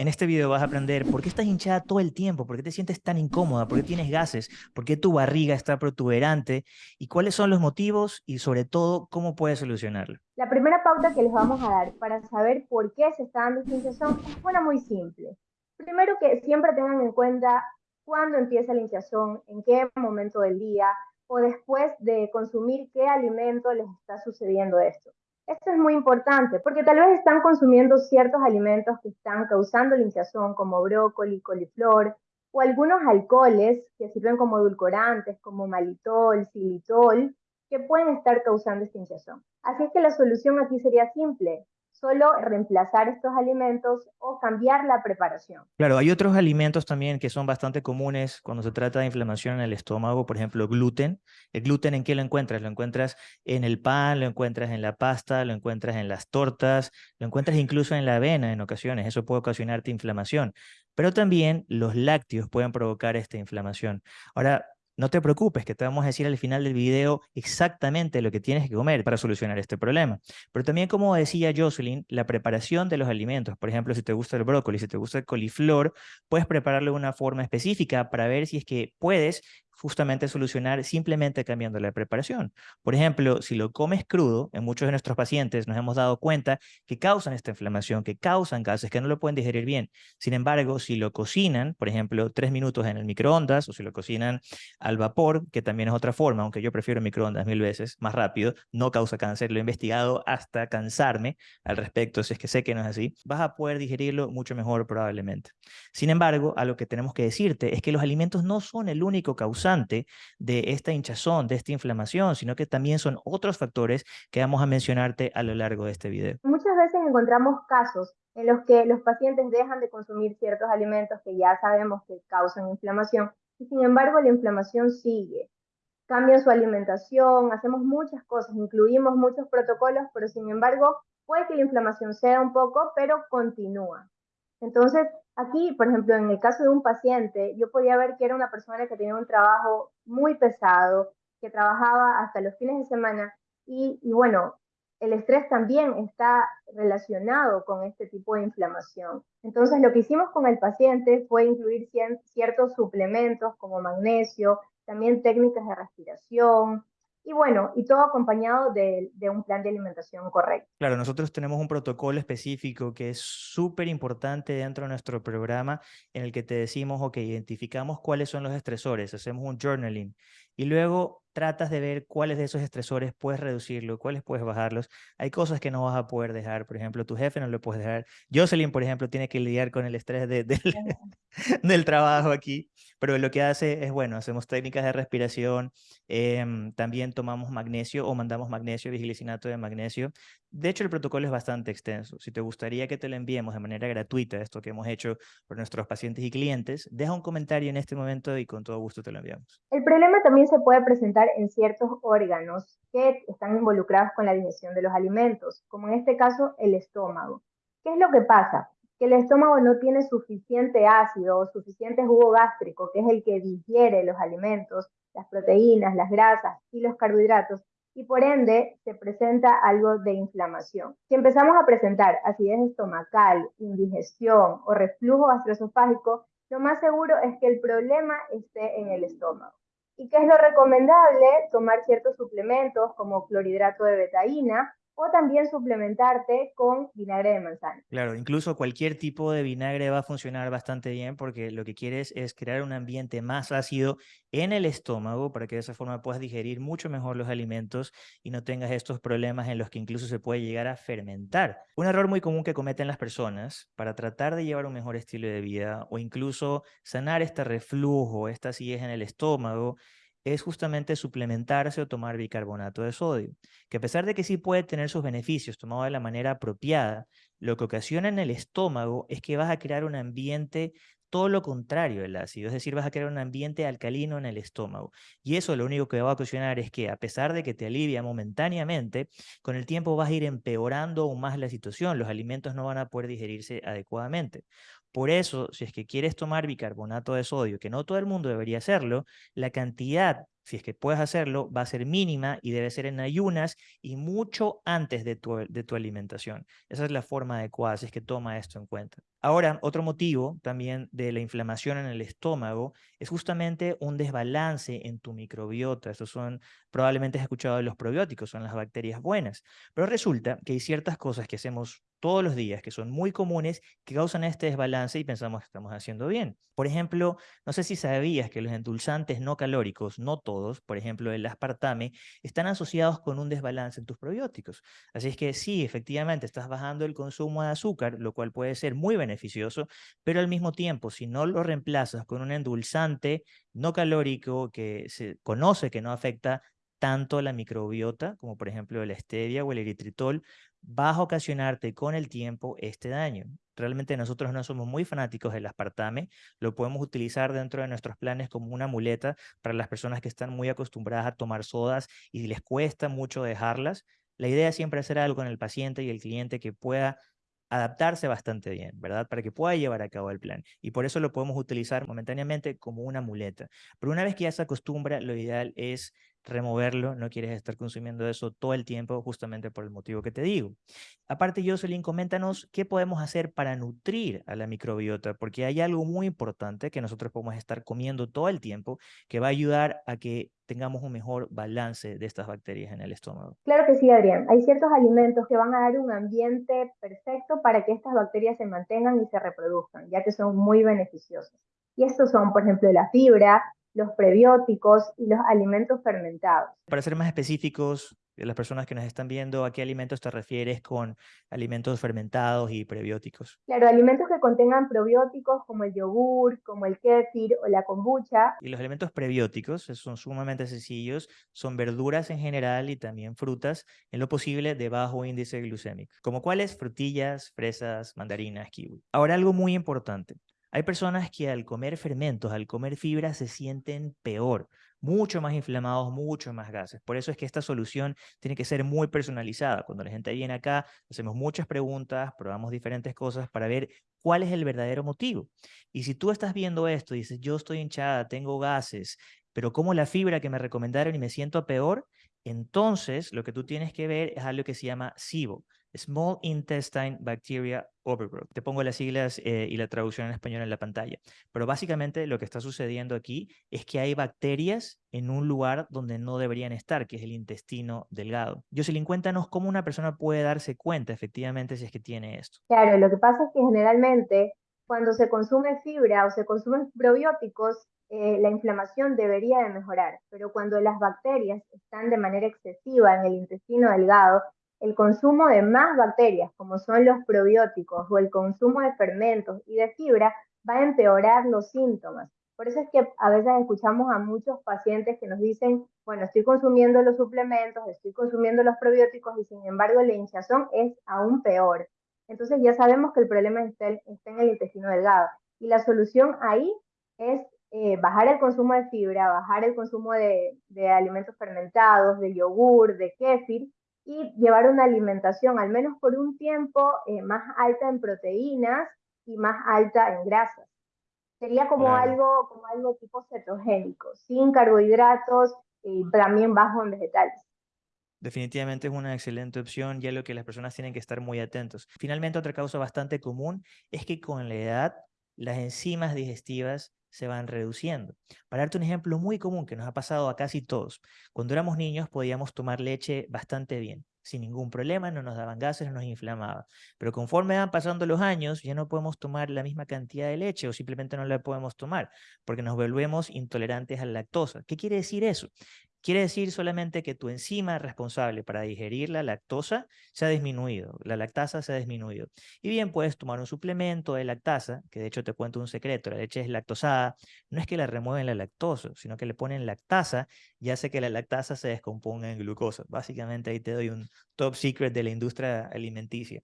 En este video vas a aprender por qué estás hinchada todo el tiempo, por qué te sientes tan incómoda, por qué tienes gases, por qué tu barriga está protuberante y cuáles son los motivos y sobre todo cómo puedes solucionarlo. La primera pauta que les vamos a dar para saber por qué se está dando esta hinchazón es una muy simple. Primero que siempre tengan en cuenta cuándo empieza la hinchazón, en qué momento del día o después de consumir qué alimento les está sucediendo esto. Esto es muy importante porque tal vez están consumiendo ciertos alimentos que están causando la hinchazón, como brócoli, coliflor, o algunos alcoholes que sirven como edulcorantes, como malitol, xilitol, que pueden estar causando esta hinchazón. Así es que la solución aquí sería simple, solo reemplazar estos alimentos o cambiar la preparación. Claro, hay otros alimentos también que son bastante comunes cuando se trata de inflamación en el estómago, por ejemplo, gluten. ¿El gluten en qué lo encuentras? Lo encuentras en el pan, lo encuentras en la pasta, lo encuentras en las tortas, lo encuentras incluso en la avena en ocasiones. Eso puede ocasionarte inflamación. Pero también los lácteos pueden provocar esta inflamación. Ahora, no te preocupes, que te vamos a decir al final del video exactamente lo que tienes que comer para solucionar este problema. Pero también, como decía Jocelyn, la preparación de los alimentos, por ejemplo, si te gusta el brócoli, si te gusta el coliflor, puedes prepararlo de una forma específica para ver si es que puedes justamente solucionar simplemente cambiando la preparación. Por ejemplo, si lo comes crudo, en muchos de nuestros pacientes nos hemos dado cuenta que causan esta inflamación, que causan gases, que no lo pueden digerir bien. Sin embargo, si lo cocinan, por ejemplo, tres minutos en el microondas o si lo cocinan al vapor, que también es otra forma, aunque yo prefiero microondas mil veces, más rápido, no causa cáncer, lo he investigado hasta cansarme al respecto, si es que sé que no es así, vas a poder digerirlo mucho mejor probablemente. Sin embargo, a lo que tenemos que decirte es que los alimentos no son el único causante de esta hinchazón, de esta inflamación, sino que también son otros factores que vamos a mencionarte a lo largo de este video. Muchas veces encontramos casos en los que los pacientes dejan de consumir ciertos alimentos que ya sabemos que causan inflamación y sin embargo la inflamación sigue. Cambian su alimentación, hacemos muchas cosas, incluimos muchos protocolos, pero sin embargo puede que la inflamación sea un poco, pero continúa. Entonces, aquí, por ejemplo, en el caso de un paciente, yo podía ver que era una persona que tenía un trabajo muy pesado, que trabajaba hasta los fines de semana y, bueno, el estrés también está relacionado con este tipo de inflamación. Entonces, lo que hicimos con el paciente fue incluir ciertos suplementos como magnesio, también técnicas de respiración, y bueno, y todo acompañado de, un plan de alimentación correcto. Claro, nosotros tenemos un protocolo específico que es súper importante dentro de nuestro programa en el que te decimos, ok, identificamos cuáles son los estresores, hacemos un journaling y luego tratas de ver cuáles de esos estresores puedes reducirlos, cuáles puedes bajarlos. Hay cosas que no vas a poder dejar, por ejemplo, tu jefe no lo puedes dejar. Jocelyn, por ejemplo, tiene que lidiar con el estrés de, del trabajo aquí, pero lo que hace es, bueno, hacemos técnicas de respiración, em, también tomamos magnesio o mandamos magnesio, vigilicinato de magnesio. De hecho, el protocolo es bastante extenso. Si te gustaría que te lo enviemos de manera gratuita, esto que hemos hecho por nuestros pacientes y clientes, deja un comentario en este momento y con todo gusto te lo enviamos. El problema también se puede presentar en ciertos órganos que están involucrados con la digestión de los alimentos, como en este caso el estómago. ¿Qué es lo que pasa? Que el estómago no tiene suficiente ácido o suficiente jugo gástrico, que es el que digiere los alimentos, las proteínas, las grasas y los carbohidratos, y por ende se presenta algo de inflamación. Si empezamos a presentar acidez estomacal, indigestión o reflujo gastroesofágico, lo más seguro es que el problema esté en el estómago. ¿Y qué es lo recomendable? Tomar ciertos suplementos como clorhidrato de betaína o también suplementarte con vinagre de manzana. Claro, incluso cualquier tipo de vinagre va a funcionar bastante bien porque lo que quieres es crear un ambiente más ácido en el estómago para que de esa forma puedas digerir mucho mejor los alimentos y no tengas estos problemas en los que incluso se puede llegar a fermentar. Un error muy común que cometen las personas para tratar de llevar un mejor estilo de vida o incluso sanar este reflujo, esta acidez en el estómago, es justamente suplementarse o tomar bicarbonato de sodio, que a pesar de que sí puede tener sus beneficios tomado de la manera apropiada, lo que ocasiona en el estómago es que vas a crear un ambiente todo lo contrario del ácido, es decir, vas a crear un ambiente alcalino en el estómago. Y eso lo único que va a ocasionar es que a pesar de que te alivia momentáneamente, con el tiempo vas a ir empeorando aún más la situación, los alimentos no van a poder digerirse adecuadamente. Por eso, si es que quieres tomar bicarbonato de sodio, que no todo el mundo debería hacerlo, la cantidad, si es que puedes hacerlo, va a ser mínima y debe ser en ayunas y mucho antes de tu, de tu alimentación. Esa es la forma adecuada, si es que toma esto en cuenta. Ahora, otro motivo también de la inflamación en el estómago es justamente un desbalance en tu microbiota. Estos son, probablemente has escuchado de los probióticos, son las bacterias buenas. Pero resulta que hay ciertas cosas que hacemos todos los días que son muy comunes que causan este desbalance y pensamos que estamos haciendo bien. Por ejemplo, no sé si sabías que los endulzantes no calóricos, no todos, por ejemplo el aspartame, están asociados con un desbalance en tus probióticos. Así es que sí, efectivamente estás bajando el consumo de azúcar, lo cual puede ser muy beneficioso pero al mismo tiempo, si no lo reemplazas con un endulzante no calórico que se conoce que no afecta tanto la microbiota, como por ejemplo la stevia o el eritritol, va a ocasionarte con el tiempo este daño. Realmente nosotros no somos muy fanáticos del aspartame, lo podemos utilizar dentro de nuestros planes como una muleta para las personas que están muy acostumbradas a tomar sodas y les cuesta mucho dejarlas. La idea es siempre hacer algo con el paciente y el cliente que pueda adaptarse bastante bien, ¿verdad? Para que pueda llevar a cabo el plan. Y por eso lo podemos utilizar momentáneamente como una muleta. Pero una vez que ya se acostumbra, lo ideal es removerlo, no quieres estar consumiendo eso todo el tiempo justamente por el motivo que te digo. Aparte, Jocelyn, coméntanos qué podemos hacer para nutrir a la microbiota, porque hay algo muy importante que nosotros podemos estar comiendo todo el tiempo que va a ayudar a que tengamos un mejor balance de estas bacterias en el estómago. Claro que sí, Adrián. Hay ciertos alimentos que van a dar un ambiente perfecto para que estas bacterias se mantengan y se reproduzcan, ya que son muy beneficiosos. Y estos son, por ejemplo, la fibra, los prebióticos y los alimentos fermentados. Para ser más específicos, las personas que nos están viendo, ¿a qué alimentos te refieres con alimentos fermentados y prebióticos? Claro, alimentos que contengan probióticos como el yogur, como el kéfir o la kombucha. Y los alimentos prebióticos son sumamente sencillos, son verduras en general y también frutas, en lo posible de bajo índice glucémico, como cuáles frutillas, fresas, mandarinas, kiwi. Ahora algo muy importante, hay personas que al comer fermentos, al comer fibra, se sienten peor, mucho más inflamados, mucho más gases. Por eso es que esta solución tiene que ser muy personalizada. Cuando la gente viene acá, hacemos muchas preguntas, probamos diferentes cosas para ver cuál es el verdadero motivo. Y si tú estás viendo esto y dices, yo estoy hinchada, tengo gases, pero como la fibra que me recomendaron y me siento peor, entonces lo que tú tienes que ver es algo que se llama SIBO, Small Intestine Bacteria Overgrowth. Te pongo las siglas eh, y la traducción en español en la pantalla. Pero básicamente lo que está sucediendo aquí es que hay bacterias en un lugar donde no deberían estar, que es el intestino delgado. Jocelyn, cuéntanos cómo una persona puede darse cuenta efectivamente si es que tiene esto. Claro, lo que pasa es que generalmente cuando se consume fibra o se consumen probióticos, eh, la inflamación debería de mejorar, pero cuando las bacterias están de manera excesiva en el intestino delgado, el consumo de más bacterias, como son los probióticos, o el consumo de fermentos y de fibra, va a empeorar los síntomas. Por eso es que a veces escuchamos a muchos pacientes que nos dicen, bueno, estoy consumiendo los suplementos, estoy consumiendo los probióticos y sin embargo la hinchazón es aún peor. Entonces ya sabemos que el problema está, en el intestino delgado. Y la solución ahí es eh, bajar el consumo de fibra, bajar el consumo de, de alimentos fermentados, de yogur, de kéfir, y llevar una alimentación, al menos por un tiempo, eh, más alta en proteínas y más alta en grasas. Sería como, algo, como algo tipo cetogénico, sin carbohidratos y también bajo en vegetales. Definitivamente es una excelente opción ya lo que las personas tienen que estar muy atentos. Finalmente, otra causa bastante común es que con la edad las enzimas digestivas se van reduciendo. Para darte un ejemplo muy común que nos ha pasado a casi todos, cuando éramos niños podíamos tomar leche bastante bien, sin ningún problema, no nos daban gases, no nos inflamaba. Pero conforme van pasando los años, ya no podemos tomar la misma cantidad de leche o simplemente no la podemos tomar porque nos volvemos intolerantes a la lactosa. ¿Qué quiere decir eso? Quiere decir solamente que tu enzima responsable para digerir la lactosa se ha disminuido, la lactasa se ha disminuido. Y bien, puedes tomar un suplemento de lactasa, que de hecho te cuento un secreto, la leche es lactosada, no es que la remueven la lactosa, sino que le ponen lactasa y hace que la lactasa se descomponga en glucosa. Básicamente ahí te doy un top secret de la industria alimenticia.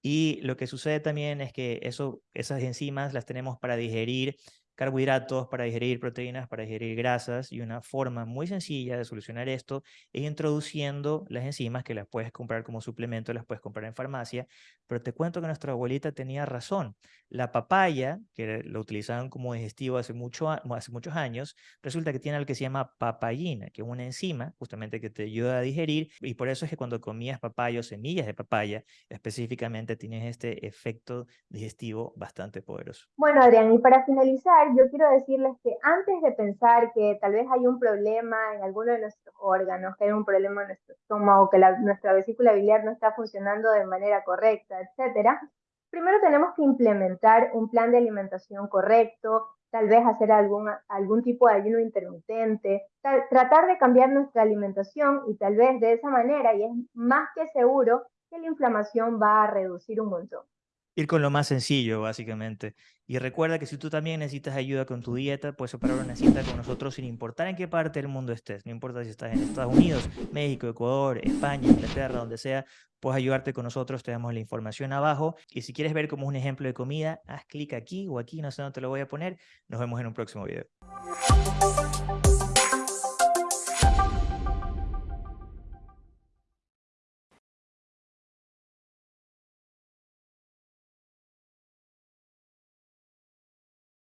Y lo que sucede también es que eso, esas enzimas las tenemos para digerir carbohidratos, para digerir proteínas, para digerir grasas y una forma muy sencilla de solucionar esto es introduciendo las enzimas que las puedes comprar como suplemento, las puedes comprar en farmacia, pero te cuento que nuestra abuelita tenía razón. La papaya, que lo utilizaban como digestivo hace, mucho, hace muchos años, resulta que tiene algo que se llama papayina, que es una enzima justamente que te ayuda a digerir y por eso es que cuando comías papaya o semillas de papaya, específicamente tienes este efecto digestivo bastante poderoso. Bueno, Adrián, y para finalizar, yo quiero decirles que antes de pensar que tal vez hay un problema en alguno de nuestros órganos, que hay un problema en nuestro estómago, que la, nuestra vesícula biliar no está funcionando de manera correcta, etcétera, primero tenemos que implementar un plan de alimentación correcto, tal vez hacer algún, algún tipo de ayuno intermitente, tratar de cambiar nuestra alimentación y tal vez de esa manera, y es más que seguro, que la inflamación va a reducir un montón ir con lo más sencillo, básicamente. Y recuerda que si tú también necesitas ayuda con tu dieta, puedes operar una cita con nosotros sin importar en qué parte del mundo estés. No importa si estás en Estados Unidos, México, Ecuador, España, Inglaterra, donde sea, puedes ayudarte con nosotros. Te damos la información abajo. Y si quieres ver como un ejemplo de comida, haz clic aquí o aquí, no sé dónde te lo voy a poner. Nos vemos en un próximo video.